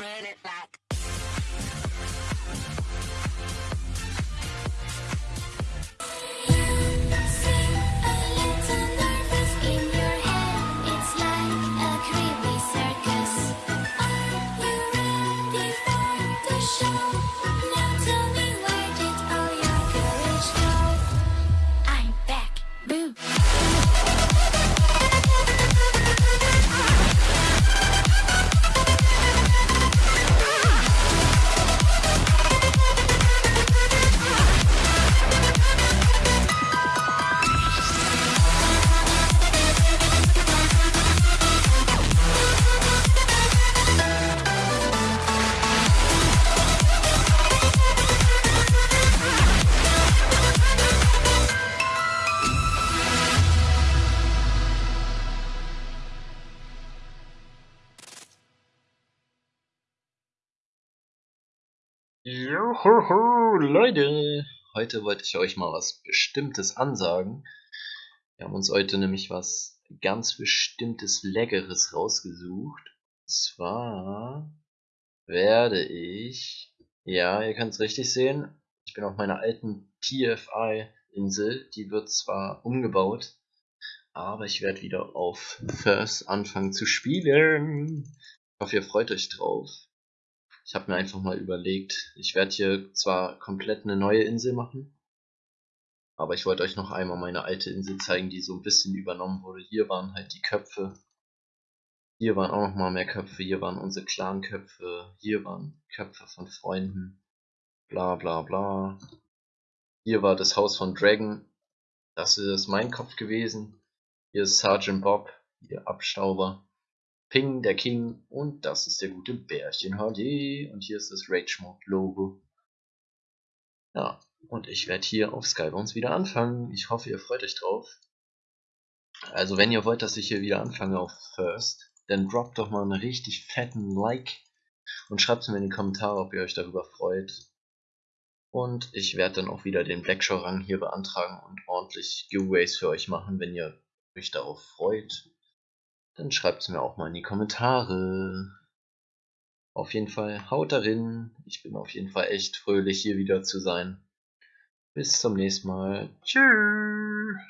spread it like. Juhu, Leute! Heute wollte ich euch mal was Bestimmtes ansagen. Wir haben uns heute nämlich was ganz Bestimmtes Leckeres rausgesucht. Und zwar werde ich, ja, ihr könnt es richtig sehen, ich bin auf meiner alten TFI-Insel. Die wird zwar umgebaut, aber ich werde wieder auf First anfangen zu spielen. Ich hoffe, ihr freut euch drauf. Ich habe mir einfach mal überlegt, ich werde hier zwar komplett eine neue Insel machen, aber ich wollte euch noch einmal meine alte Insel zeigen, die so ein bisschen übernommen wurde. Hier waren halt die Köpfe, hier waren auch noch mal mehr Köpfe, hier waren unsere Clan-Köpfe, hier waren Köpfe von Freunden, bla bla bla. Hier war das Haus von Dragon, das ist mein Kopf gewesen. Hier ist Sergeant Bob, hier Abstauber. Ping, der King und das ist der gute Bärchen HD und hier ist das Rage Mode Logo. Ja, und ich werde hier auf Skybones wieder anfangen. Ich hoffe, ihr freut euch drauf. Also wenn ihr wollt, dass ich hier wieder anfange auf First, dann droppt doch mal einen richtig fetten Like und schreibt mir in die Kommentare, ob ihr euch darüber freut. Und ich werde dann auch wieder den Blackshaw Rang hier beantragen und ordentlich Giveaways für euch machen, wenn ihr euch darauf freut dann schreibt es mir auch mal in die Kommentare. Auf jeden Fall haut darin. Ich bin auf jeden Fall echt fröhlich hier wieder zu sein. Bis zum nächsten Mal. Tschüss.